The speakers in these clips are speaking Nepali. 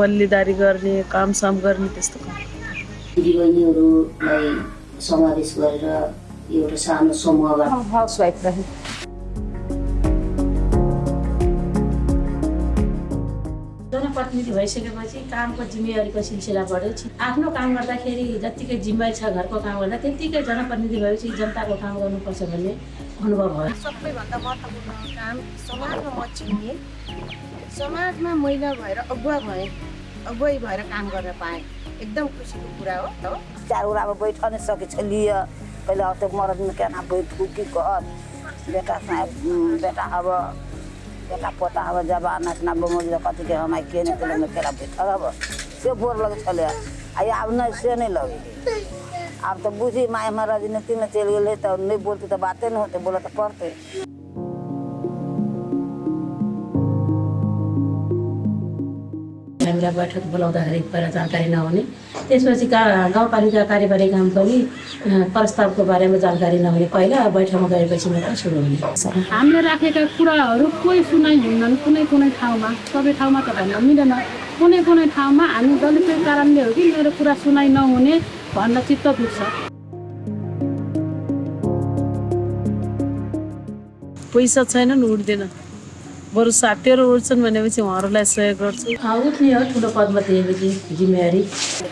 पल्लीदारी गर्ने कामसाम गर्ने त्यस्तो काम। दिदीबहिनीहरूलाई समावेश गरेर एउटा सानो समूहबाट हाउसवाइफ रहे। जनप्रतिनिधि भइसकेपछि कामको जिम्मेवारीको सिलसिला बढ्यो। आफ्नो काम गर्दाखेरि जत्तिकै जिम्मेवारी छ घरको काम गर्दा त्यत्तिकै जनप्रतिनिधि भएपछि जनताको काम गर्नुपर्छ भन्ने अनुभव भयो। सबैभन्दा महत्त्वपूर्ण काम समाजमा म चिन्ने समाजमा महिला भएर अगुवा भएँ अगुवाई भएर काम गर्न पाएँ। एकदम खुसीको कुरा हो हो। चार अब बैठ नहीं सके छलिए पहले अब तो मरद में केना बैठू की कर? बेटा बेटा अब बेटा पोता अब जबाना ना बमोज कथी के हम के नहीं केले में केला बैठल अब। से बोर लगे छले आई अब नहीं से नहीं लगे अब तो बुझी माए में राजनीति में चल गए तो नहीं बोलते तो बातें नहीं होते बोला तो पढ़ते हामीलाई बैठक बोलाउँदाखेरि पहिला जानकारी नहुने त्यसपछि का गाउँपालिका कार्यवाही काम पनि प्रस्तावको बारेमा जानकारी नहुने पहिला बैठकमा गएपछि मात्र सुरु हुने। हामीले राखेका कुराहरू कोही सुनाइ हुन्नन् कुनै कुनै ठाउँमा। सबै ठाउँमा त भन्न मिलेन। कुनै कुनै ठाउँमा हामी दलितकै कारणले हो कि मेरो कुरा सुनाइ नहुने। भन्न चित्त दुख्छ। पैसा छैनन् उठ्दैन। बरु साथीहरू उठ्छन् भनेपछि उहाँहरूलाई सहयोग गर्छु। उठ्ने हो ठुलो पदमा दिएपछि जिम्मेवारी।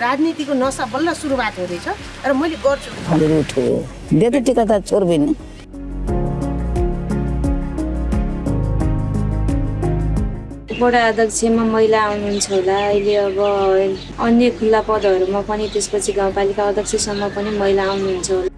राजनीतिको नसा बल्ल सुरुवात हुँदैछ र मैले गर्छु। फलेर उठो देते टिका त छोड़ वडा अध्यक्षमा महिला आउनुहुन्छ होला। अहिले अब अन्य खुल्ला पदहरूमा पनि त्यसपछि गाउँपालिका अध्यक्षसम्म पनि महिला आउनुहुन्छ होला।